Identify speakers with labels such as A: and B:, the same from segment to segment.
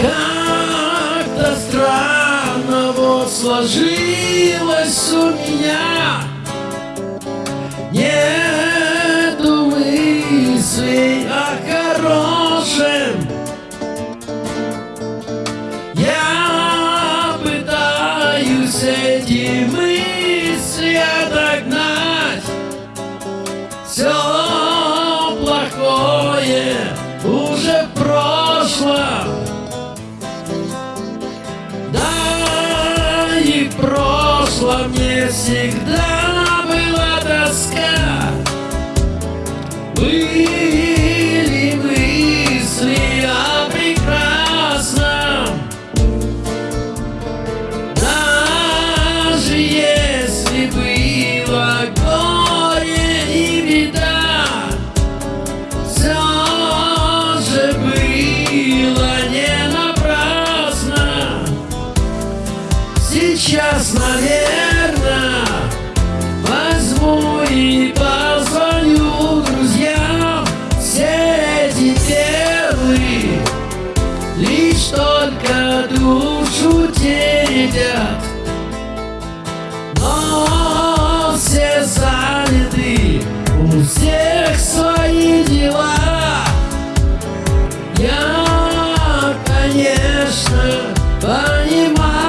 A: Как-то странно вот сложилось у меня. Нету мыслей о хорошем. Я пытаюсь эти мысли отогнать. И в прошлом не всегда была тоска. Были позвоню друзьям Все эти первые лишь только душу теребят. Но все заняты, у всех свои дела. Я, конечно, понимаю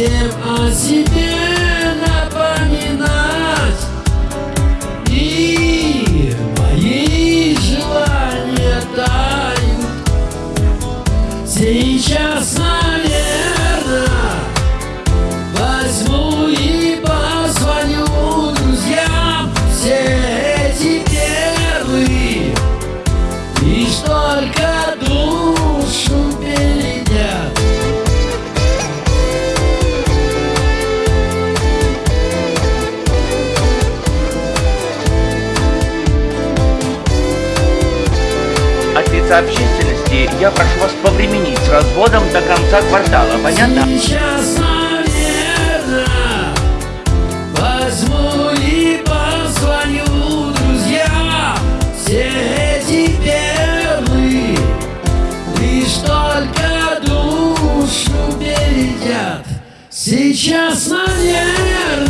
A: всем о себе напоминать? И мои желания тают. Сейчас, наверное, возьму и позвоню друзьям. Все эти первые лишь только душу
B: Лица общественности я прошу вас повременить с разводом до конца квартала, понятно?
A: Сейчас, наверное, возьму и позвоню друзьям. Все эти первые лишь только душу бередят Сейчас, наверное,